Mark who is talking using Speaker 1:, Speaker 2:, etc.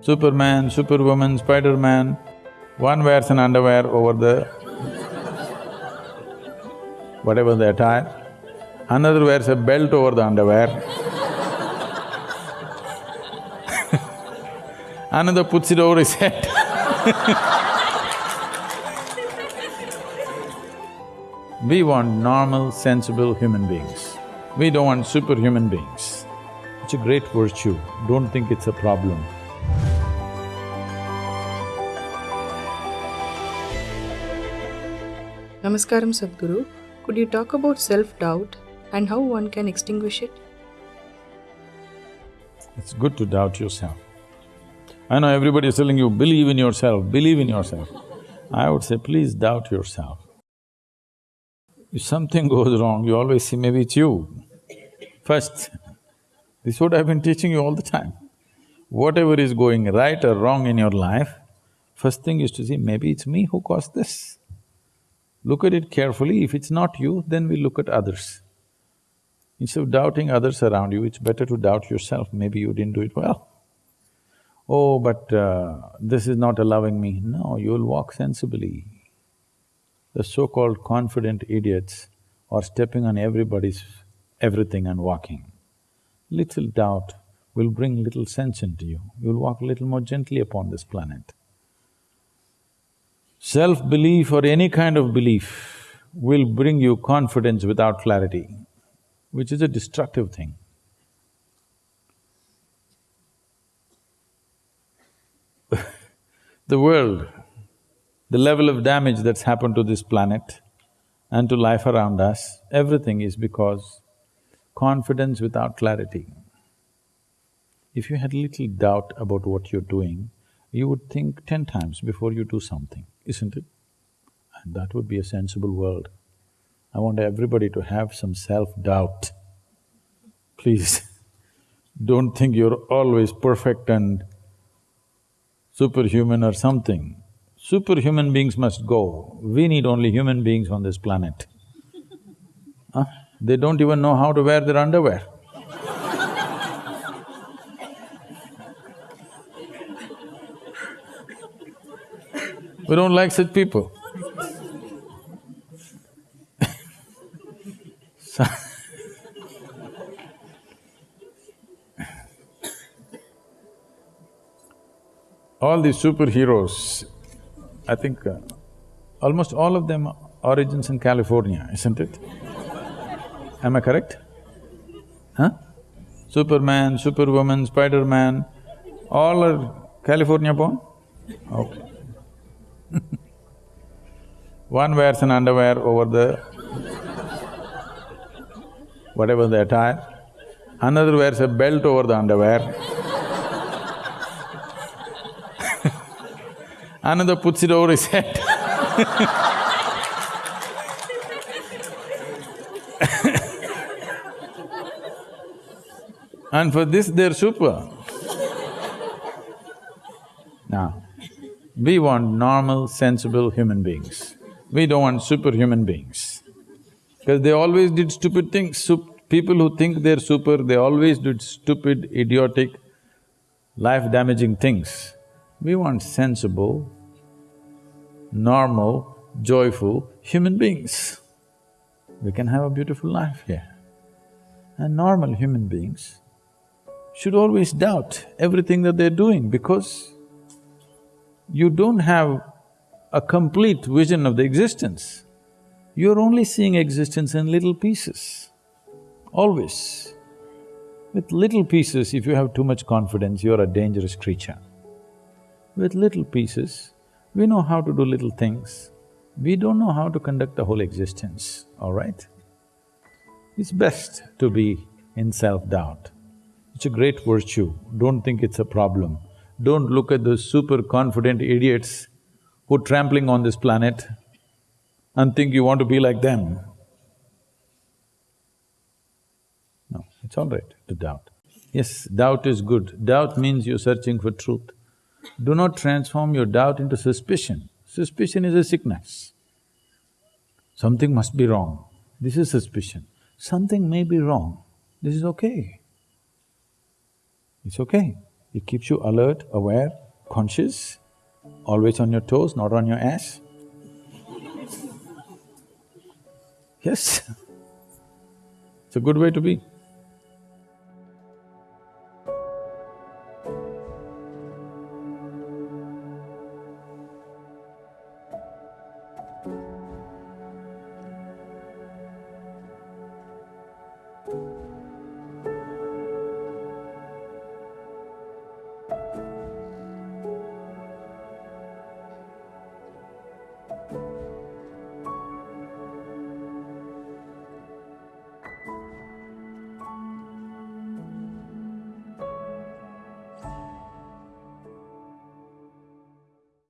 Speaker 1: Superman, Superwoman, Spider-Man, one wears an underwear over the whatever the attire, another wears a belt over the underwear another puts it over his head We want normal, sensible human beings. We don't want superhuman beings. It's a great virtue, don't think it's a problem.
Speaker 2: Namaskaram Sadhguru. Could you talk about self-doubt and how one can extinguish it?
Speaker 1: It's good to doubt yourself. I know everybody is telling you, believe in yourself, believe in yourself. I would say, please doubt yourself. If something goes wrong, you always say, maybe it's you. First, this is what I've been teaching you all the time. Whatever is going right or wrong in your life, first thing is to see, maybe it's me who caused this. Look at it carefully, if it's not you, then we look at others. Instead of doubting others around you, it's better to doubt yourself, maybe you didn't do it well. Oh, but uh, this is not allowing me. No, you'll walk sensibly. The so-called confident idiots are stepping on everybody's everything and walking. Little doubt will bring little sense into you, you'll walk a little more gently upon this planet. Self-belief or any kind of belief will bring you confidence without clarity, which is a destructive thing. the world, the level of damage that's happened to this planet and to life around us, everything is because confidence without clarity. If you had little doubt about what you're doing, you would think ten times before you do something, isn't it? And that would be a sensible world. I want everybody to have some self-doubt. Please, don't think you're always perfect and superhuman or something. Superhuman beings must go. We need only human beings on this planet. Huh? They don't even know how to wear their underwear. We don't like such people. all these superheroes, I think uh, almost all of them origins in California, isn't it? Am I correct? Huh? Superman, Superwoman, Spider-Man, all are California born? Okay. One wears an underwear over the whatever the attire, another wears a belt over the underwear another puts it over his head And for this, they're super. now, we want normal, sensible human beings. We don't want superhuman beings. Because they always did stupid things. Sup people who think they're super, they always did stupid, idiotic, life-damaging things. We want sensible, normal, joyful human beings. We can have a beautiful life here. And normal human beings should always doubt everything that they're doing because you don't have a complete vision of the existence. You're only seeing existence in little pieces, always. With little pieces, if you have too much confidence, you're a dangerous creature. With little pieces, we know how to do little things. We don't know how to conduct the whole existence, all right? It's best to be in self-doubt. It's a great virtue, don't think it's a problem. Don't look at those super confident idiots who are trampling on this planet and think you want to be like them. No, it's all right to doubt. Yes, doubt is good. Doubt means you're searching for truth. Do not transform your doubt into suspicion. Suspicion is a sickness. Something must be wrong. This is suspicion. Something may be wrong. This is okay. It's okay. It keeps you alert, aware, conscious, always on your toes, not on your ass. Yes, it's a good way to be.